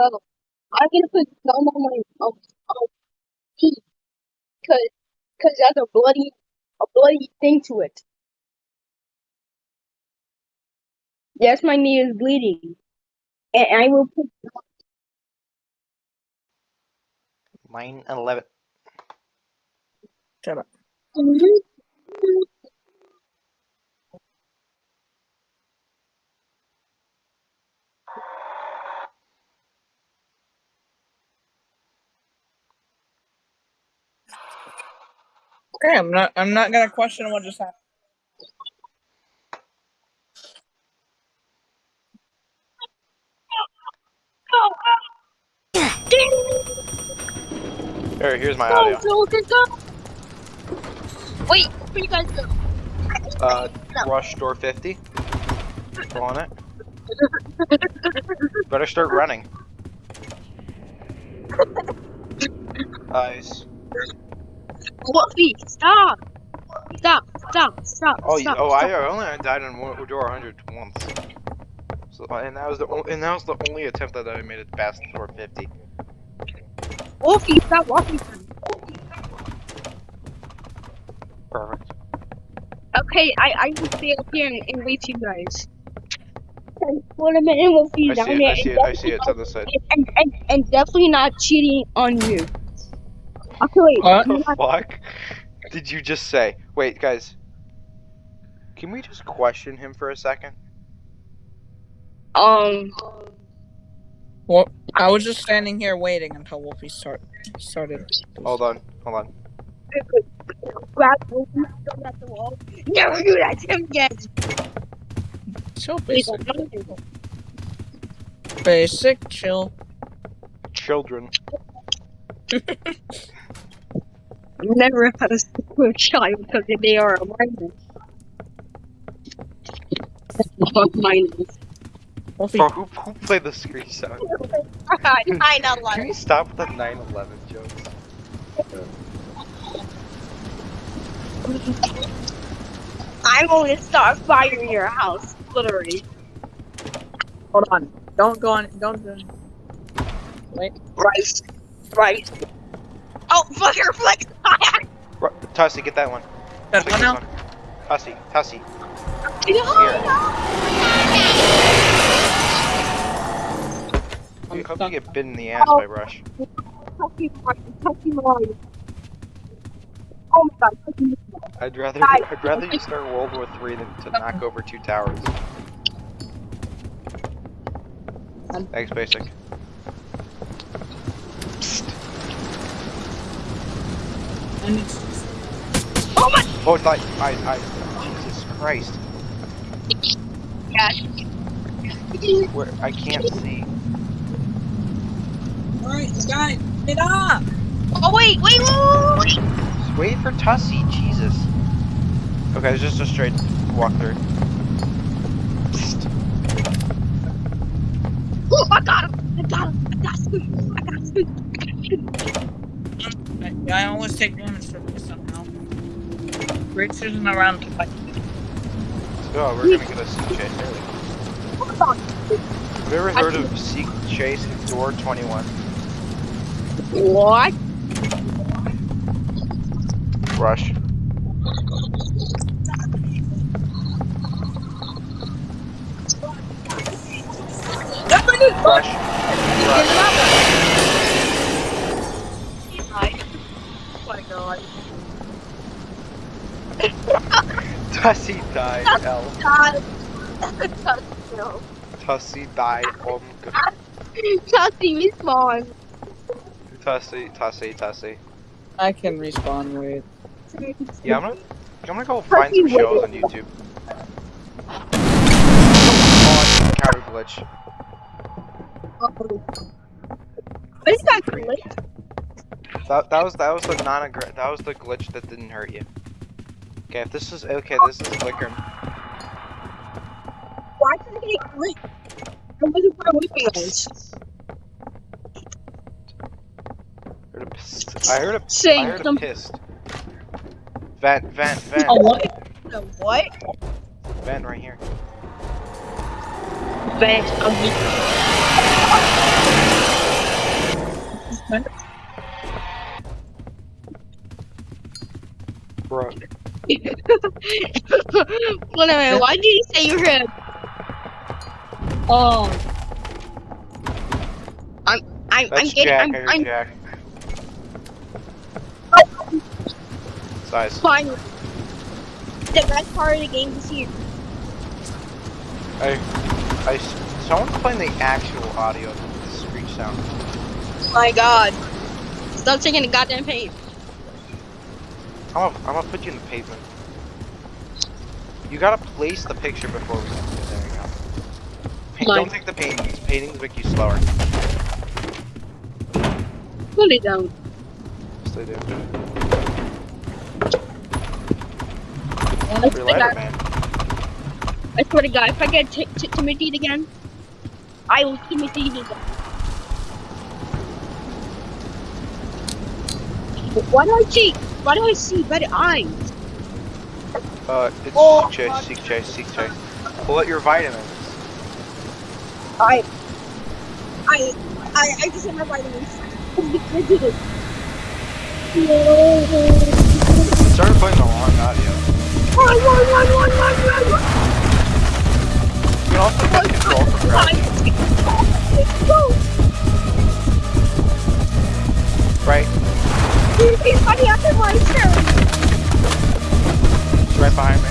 So I'm gonna put gum on my um, um teeth, cause cause that's a bloody a bloody thing to it. Yes, my knee is bleeding, and I will put. Mine and 11. Shut up. Okay, I'm not. I'm not gonna question what just happened. Here, here's my audio. Go, go, go. Wait, where you guys go? Uh, rush door 50. Go on it. Better start running. Nice. Wolfie, stop! Stop! Stop! Stop! Oh, you, stop, oh, stop. I only died on one- door 100 once. So, and that was the o- and that was the only attempt that I made it past door 50. Wolfie, stop walking from me. Perfect. Okay, I I will stay up here and, and wait for you guys. Okay, Wait a minute, Wolfie I down see it. there. I see it. I see it. It's on the side. And, and, and definitely not cheating on you. Okay, wait. What? The not- fuck did you just say? Wait, guys. Can we just question him for a second? Um, Well, I was just standing here waiting until Wolfie start started. Hold on. Hold on. grab Wolfie, throw at the wall. Never do that to him again. So Please basic. don't do that. Basic, chill. Children. Never have had a school child because they are a minor. Minors. Wolfie, Bro, who, who played the screen sound? I know, Can we stop with the 9/11 jokes? I'm going to start firing your house, literally. hold on. Don't go on. Don't. do- Wait. Right. Right. Oh, fuck your flex tire! Tussie, get that one. That Take one this out. one. Tussie, Tussie. I hope you get bit in the ass by Rush. Tucky mine, tucky mine. Oh my god, tucky mine. I'd rather Guys. I'd rather you start World War Three than to knock over two towers. Thanks, basic. And it's Oh my Oh, like I, I, Jesus Christ, gosh. where I can't see. alright, guys, get up. Oh wait, wait, wait, wait, wait. For Tussie, Jesus. Okay, it's just a straight walk through. Oh, I got him! I got him! I got Scoot! I got Scoot! I got Scoot! I, I always take damage from this somehow. Rich isn't around to fight. Oh, we're gonna get a seek chase early. Have you ever heard of Seek Chase Door 21? What? Rush. Everybody Rush. Rush. Oh my god. Tussie died, L. God. no. Tussie died. Um, Chelsea, respawn. Tussie, Tussie, Tussie. I can respawn with. Yeah, I'm gonna, I'm gonna go find some shows on YouTube. Oh, counter glitch. What is that glitch? That, that was that was the non that was the glitch that didn't hurt you. Okay, if this is okay, this is flicker. Why did it get glitch? I wasn't where weeping was. Heard a pissed. I heard a I a some pissed. Vent, vent, vent, Oh, what? the what? vent right here. Vent of the basement. Bro. Wait a minute, why did you say you heard? Oh. I'm, I'm, I'm That's getting, Jack. I'm, I'm Jack. Size. fine. The best part of the game is here. I, I, someone's playing the actual audio of the screech sound. My god. Stop taking the goddamn paint. I'm gonna, I'm gonna put you in the pavement. You gotta place the picture before we. There you go. Paint, don't take the paintings. Paintings make you slower. Put it down. Yes, they do. I Free swear, to lighter, God, man. I swear to God, if I get t- t- Timothy again, I will Timothy again. Why do I see? Why do I see better eyes? Uh, it's Oh, seek chase, seek chase, seek chase. Pull out your vitamins. I, I, I, I just have my vitamins. I did it. Started playing the wrong audio. Run, run, run, run, run, run, run. You can also get control from gravity. Right, He's funny after my turn. it's right behind me.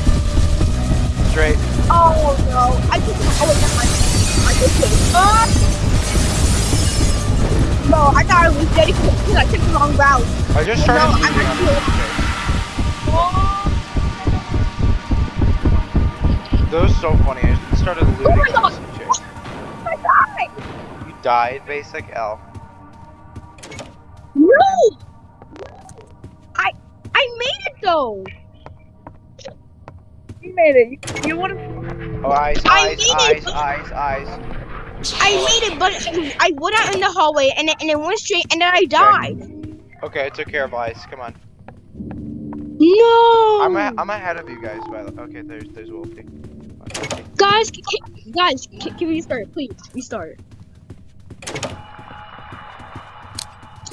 Straight. Oh no! I just oh wait, never mind. I just kidding. Ah! No, I thought I was dead because I took the wrong route. I just Oh, started no, I'm moving on actually- the That was so funny. I just started looting Oh my God. I died. You died, basic L. No! I I made it though. You made it. You, you would have. Oh, eyes, I eyes, eyes, it. eyes, eyes. I made it, but I went out in the hallway and it, and it went straight, and then I died. Okay, I took care of eyes. Come on. No. I'm a, I'm ahead of you guys. By the way. okay, there's there's Wolfie. Okay. guys, c- c- guys, c- can we restart, please? Restart.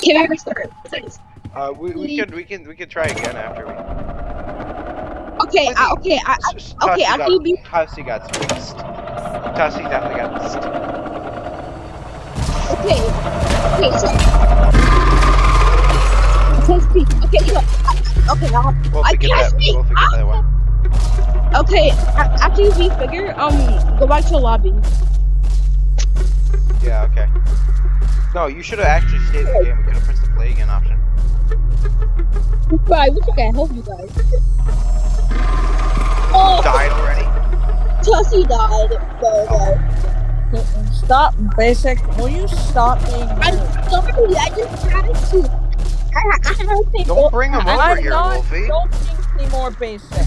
Can we restart, please? Uh, we, we can we can we can try again after we. Okay, uh, okay, I, I, S- okay, Tussie after got, you beat- Tussie got spaced. Tussie definitely got spaced. okay, okay, so. Okay, speak. Okay, so, I- okay, now. Wolfie, I can't that. speak. Wolfie, get that one. Okay, after you beat figure, um, go back to the lobby. Yeah. Okay. No, you should have actually stayed in the game. We could have pressed the play again option. But I wish I could help you guys. Oh, Died already. Tussie died. So, uh, Stop, basic. Will you stop being I'm rude? sorry, I just had to. I, I had to say, Don't bring him over I'm here, not Wolfie. joking anymore, basic.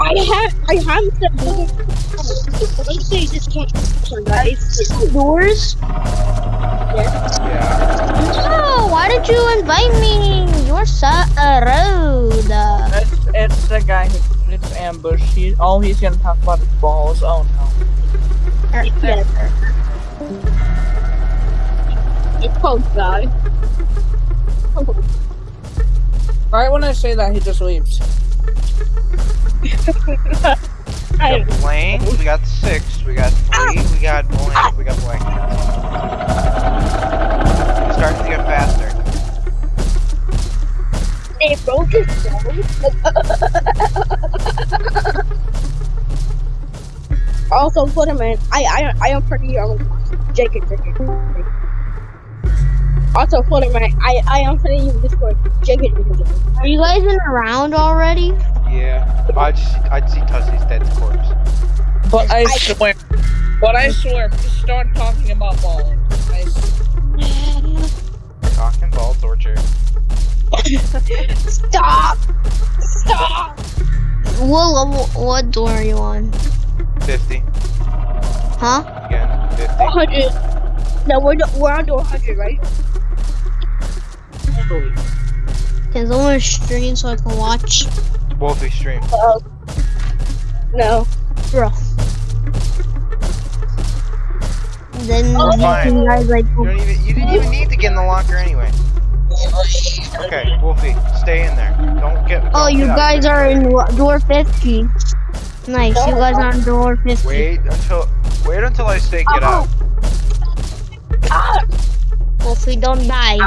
I have, I have to. Let's say this can't. Sorry, guys. Doors? Yeah. No, why did you invite me? You're so rude. It's, it's the guy who it's ambush. He all he's gonna talk about is balls. Oh no. Yes. It's close, guy. Right when I say that, he just leaves. We got Blaine. We got six. We got three. We got blank. We got blank. They broke his Also, put him in. I, I, I am pretty um, Jake and Jake. Also, put him in. I, I am putting you in Discord. Jake and Jake. Are you guys in around already? Yeah. I just I'd see Tussie's dead corpse. But I I- swear. But I swear, if you start talking about balls, I s- Talking ball torture. Stop! Stop! What level, what door are you on? 50. Huh? Again. 50. 100. No, we're, do- we're on to 100, right? Can someone stream so I can watch? Wolfie stream. Uh, no. Bro. Then Oh, you guys like You don't even. You didn't even need to get in the locker anyway. Okay, Wolfie, stay in there. Don't get. Oh, don't you get guys are in door 50. Nice, you guys are on door 50. Wait until. Wait until I say get out. Ah, If we don't die,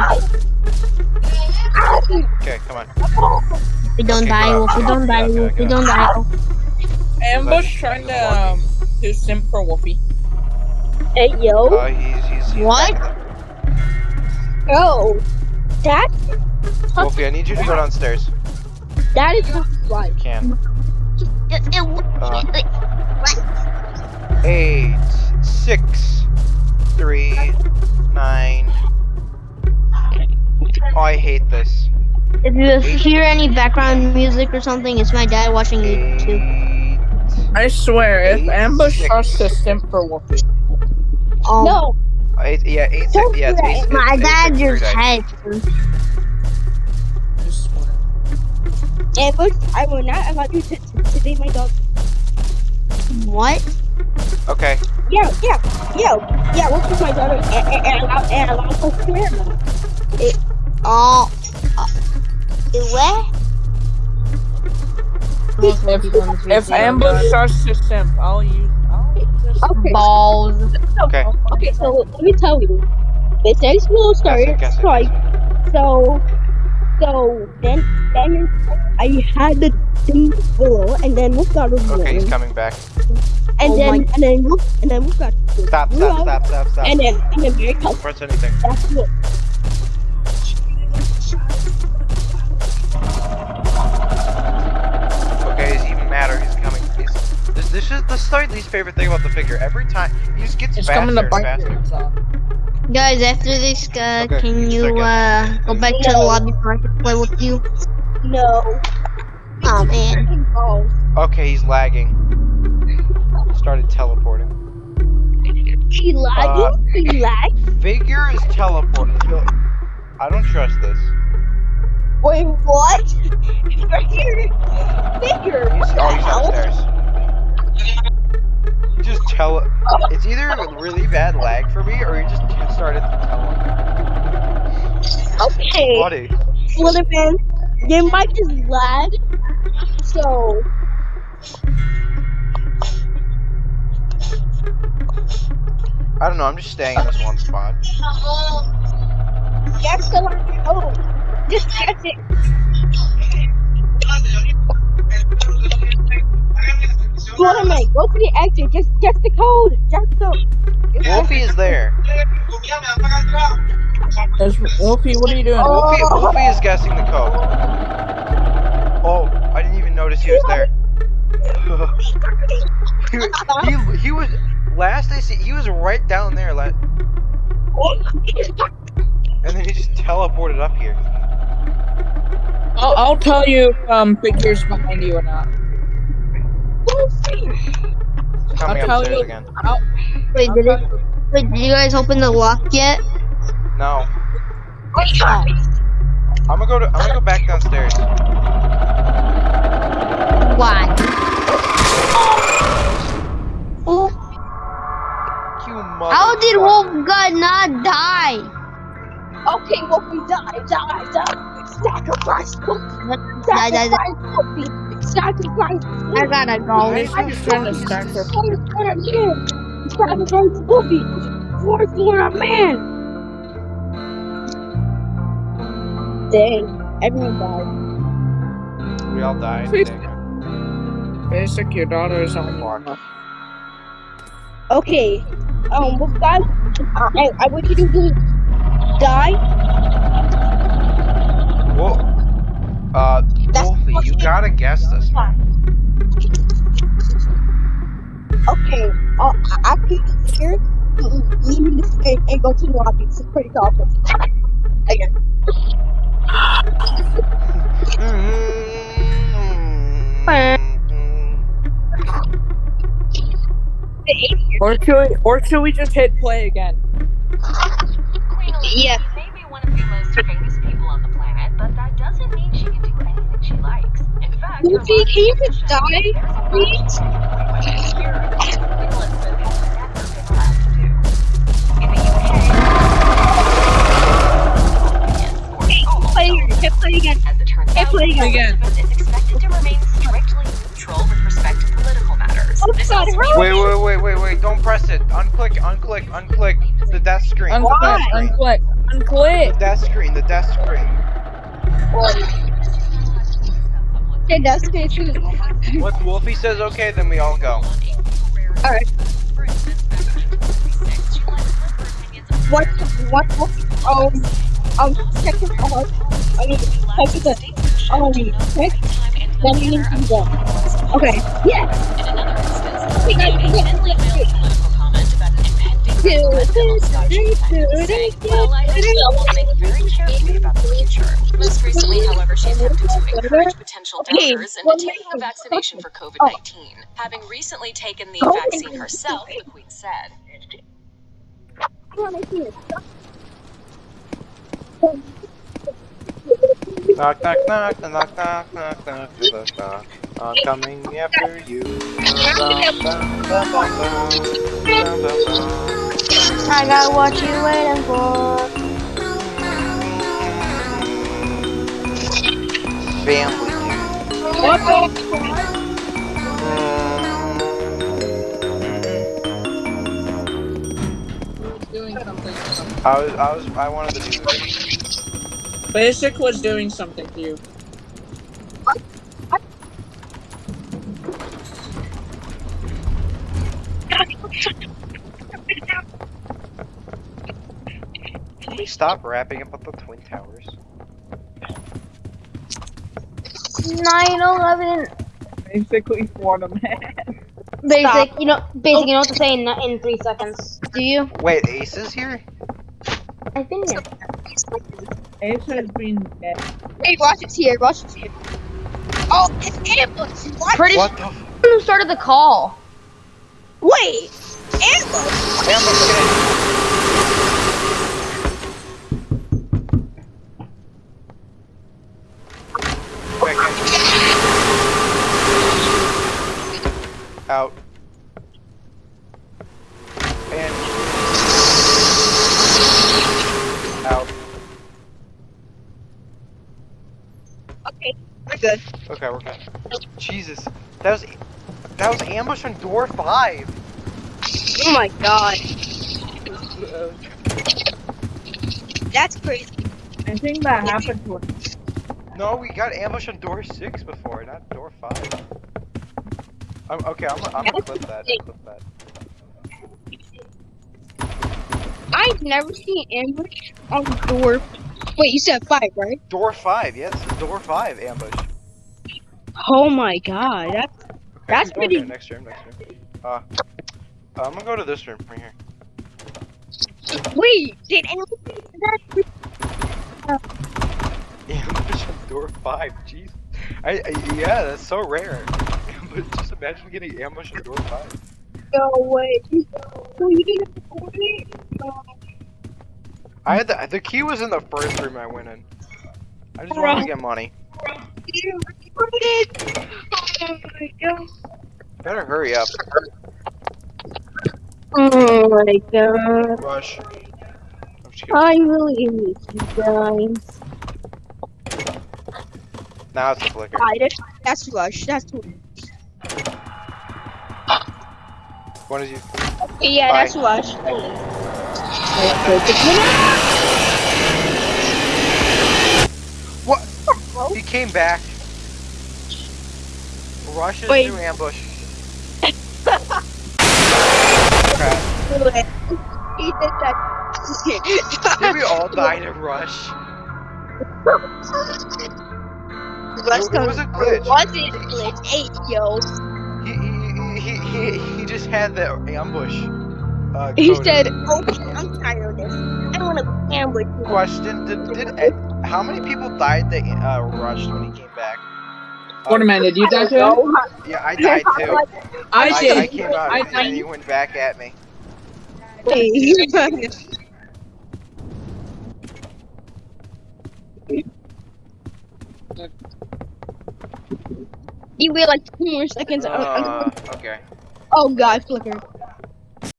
Okay, come on. we don't Okay, die, go if we don't die, Okay, if we don't die. Oh, Ambush trying to um do simp for Wolfie. Hey yo, Uh, he's he's. he's What? yo, that Wolfie, I need you to go downstairs. that is not right. Can. it- it- Uh, eight, six, three, nine. Oh, I hate this. If you hear any background music or something, it's my dad watching YouTube. I swear, if Ambush six. starts to simp for Wolfie, Oh, No, Eight, yeah, eight, six, Don't yeah, it's do eight, my eight, dad six, three just dice. had. I swear. Ambush, I will not allow you to, to, to date my dog. What? Okay, Yeah, yeah, yeah, yeah. What's with my daughter and, and, and allow and allow her to wear them. Oh. Uh, what? If, if Ambush starts to simp, I'll use. I'll just Okay. Balls. okay. Okay, so let me tell you. They said school Guess started it, guess strike, it. so so then then I had the thing below, and then Wolf got a Okay, he's coming back. and Oh then my- and then Wolf and then Wolf got Stop, stop, stop, stop, stop. and then and then Mary Don't press anything. That's what. The slight least favorite thing about the figure. Every time he just gets It's faster coming to and bite faster. you. So. Guys, after this, uh, Okay, can you uh go back to the lobby so I can play with you? No. Oh man. Oh, Okay, he's lagging. Started teleporting. he lagging. he lag. Figure is teleporting. I don't trust this. Wait, what? Right here. Figure. He's, What oh, the he's hell? upstairs. You just tele. It's either really bad lag for me, or you just started to tele. Okay. Buddy. Little man, your mic is lag, so I don't know. I'm just staying in this one spot. get the line. Oh, just get it. Little man, go to the exit. Just get the code. Just the. Wolfie is there. There's Wolfie, what are you doing? Oh. Wolfie, Wolfie is guessing the code. Oh, I didn't even notice he was there. he, he, he was last I see, he was right down there, la- and then he just teleported up here. I'll, I'll tell you if um figures behind you or not. Coming tell upstairs you- again. I'll, Wait, I'll did it? you- Wait, did you guys open the lock yet? No, Oh. I'm gonna go to, I'm gonna go back downstairs. Why? Oh, You mother. how did Wolf God not die? Okay, Wolfie, die, die, die. Sacrifice, Wolfie. Die, die, die. Sacrifice, Wolfie. Sacrifice. I gotta go. I was trying to stack her. Four for a man. Sacrifice, Wolfie. Four for a man. Dang, everyone died. We all died. Basic, your daughter is on Fuck. Okay, um, Wolf God, I, I want you to do die. Well, uh, That's Wolfie, you fucking- gotta guess this, man. Okay, uh, after you here, leave this and, and go to the lobby. It's pretty awful. Again. Or should we, or should we just hit play again? Queen Yeah. Lindsay, can you just die, please? Hit play again. Hit play again. Is expected wait, wait, wait, wait, wait! Don't press it. Unclick, unclick, unclick the death screen. Unclick, unclick, unclick. The death screen. The death screen. Okay, that's okay too. Once Wolfie says okay, then we all go. Alright. What? What? what um, um, check it out. I mean, check it out. Um, check. Then you need to go. Okay. Yeah. We got we got- we got- Well, I she'll think very carefully about the future. Most recently, however, she attempted to encourage potential donors into taking a vaccination for COVID-19. Having recently taken the vaccine herself, the Queen said. Knock, knock, knock, knock, knock, knock, knock, knock, knock. I'm coming after you. I got what you waiting for. Family, dude. What the? Doing something. I was, I was, I wanted to do this. Basic was doing something to you. Can we stop rapping about the Twin Towers? 9-11. Basically for the man. Basic, you know, basic, you know what to say in, in three seconds. Do you? Wait, Ace is here? I think. Ace has been dead. Hey, watch it's here. Watch it's here. Oh, it's ambush. What? Pretty What sure the? F- who started the call. Wait. Ambush. Ambush, get in. Quick, in. Out. And. Out. Okay, we're good. Okay, we're good. Jesus, that was that was ambush on door five. Oh my god. That's crazy. I think that happened to us. No, we got ambush on door six before, not door five. I'm, okay, I'm, I'm gonna clip that. Clip that. I've never seen ambush on door. Wait, you said five, right? Door five, yes, door five ambush. Oh my god. That's That's going pretty- Next room, next room. Uh, I'm gonna go to this room right here. wait. Did Ambush on door five, jeez. I, I yeah, that's so rare. but just imagine getting ambush on door five. no way. So you didn't record it? I had the the key was in the first room I went in. I just wanted to get money. you didn't record it? Oh my god. Better hurry up. Oh my god. Rush. I'm just kidding. I really miss you guys. Now it's a flicker. It. That's rush. That's too What is you? Yeah, Bye. that's rush. What? He came back. Rush is Wait. new ambush. Crap. He did that. Did we all die to rush? Rush It, it was a glitch. Was it a glitch? Hey, yo. He, he, he, he, he just had the ambush. Uh, He said, okay, I'm tired of this. I don't want to ambush you. Question: Did, did Ed, how many people died that uh, rushed when he came back? Waterman, did you die too? Yeah, I died too. I I, did. I came out I- and, and he went back at me. You wait like two more seconds. Uh, okay. oh god, flicker.